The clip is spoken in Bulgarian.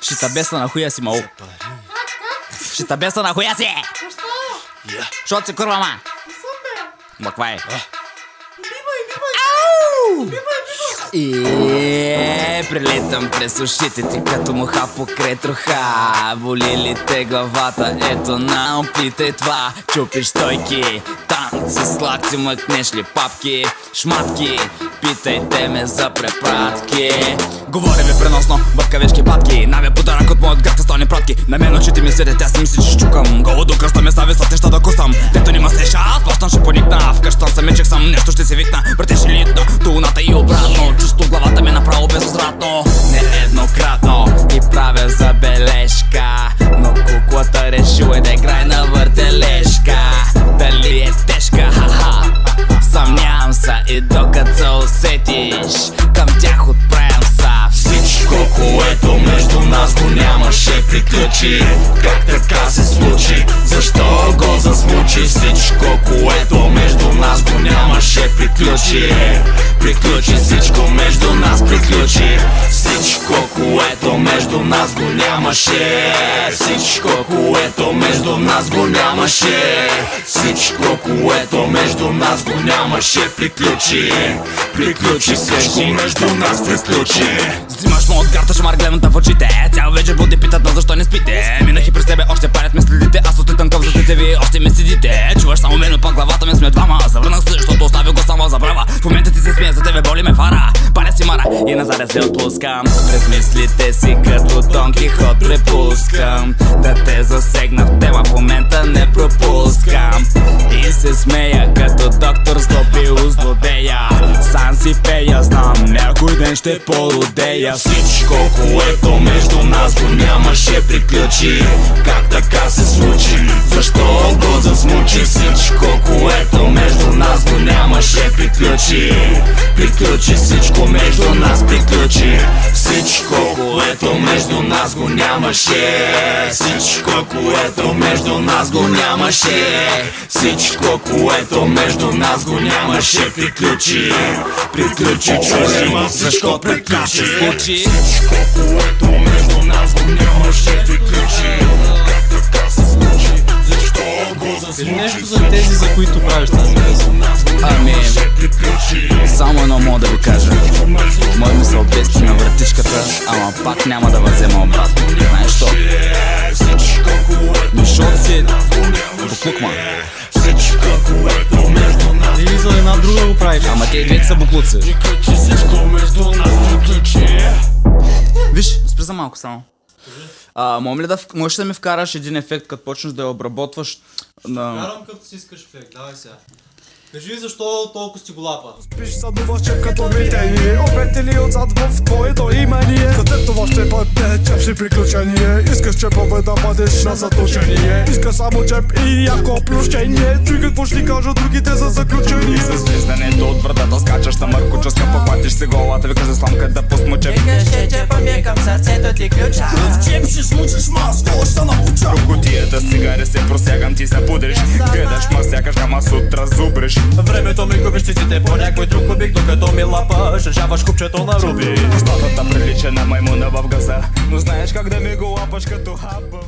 Ще те беса на хуя си, мал. Ще те беса на хуя си! Що си курва, ма? Маква е? И прилетам през ушите ти като муха покрай троха Боли ли те главата? Ето на опитай това. Чупиш стойки, танци с лакти Мъкнеш ли папки, шматки Питайте ме за препратки. Говоря ви преносно, бъкавички патки Наве подарък от моят град стони пратки. На мен очите ми седят, аз си мисли, че чукам. Голо до кръста ме стави с неща да кусам Дето нима сеша, аз плащам ще поникна. Вкъщам се мечех съм, нещо ще се викна. Братеш решила да играе на въртележка Дали е тежка, ха-ха Съмнявам се и докато се усетиш Към тях отправям са Всичко, което между нас го нямаше приключи Как така се случи? Защо го засмучи? Всичко, което нямаше приключи. Приключи всичко между нас приключи. Всичко, което между нас го нямаше. Всичко, което между нас го нямаше. Всичко, което между нас го нямаше приключи. Приключи всичко между нас приключи. Взимаш му от гарта, шамар гледам в очите. Цял вечер буди питат на защо не спите. Минах и през тебе още парят ме следите. Аз отлитам към застите ви, още ме седите. Чуваш само мен, пак мара и назад се отпускам. През мислите си като Дон Кихот препускам. Да те засегна в тема в момента не пропускам. И се смея като доктор злобил злодея Сам си пея, знам някой ден ще породея. Всичко, което между нас го нямаше приключи. Как така се случи? Защо го засмучи? Всичко, което приключи. Приключи всичко между нас приключи. Всичко, което между нас го нямаше. Всичко, което между нас го нямаше. Всичко, което между нас го нямаше приключи. Приключи чужи, защо приключи. Всичко, което между нас го нямаше приключи го Кажи нещо за тези, за които правиш тази песен. Ами, само едно мога да ви кажа Мой ми се обести на вратичката, ама пак няма да възема обратно Знаеш що? Защото си буклукман между нас Или за една друга го правиш. Ама те и двете са буклуци Виж, спри за малко само а, мога ли да, можеш ли да ми вкараш един ефект, като почнеш да я обработваш на... Карам като си искаш ефект, давай сега. Кажи защо толкова си голапа. Спиш съдуваше като видение Обетели отзад чепши приключение. Искаш чепове да бъдеш на заточение. Иска само чеп и яко плющение. Чуй какво ще ти кажа другите за заключение. С влизането от вратата скачаш на мъркуческа Похватиш си голата, викаш за сламка да посмуче Викаш, че чепа ми е към сърцето ти ключа. Котията цигари се просягам, ти се пудриш. Гледаш ма сякаш ама сутра зубриш. Времето ми губиш циците по някой друг кубик Докато ми лапаш, решаваш купчето на руби. Статата прилича на маймуна в газа Но знаеш как да ми го лапаш като хаба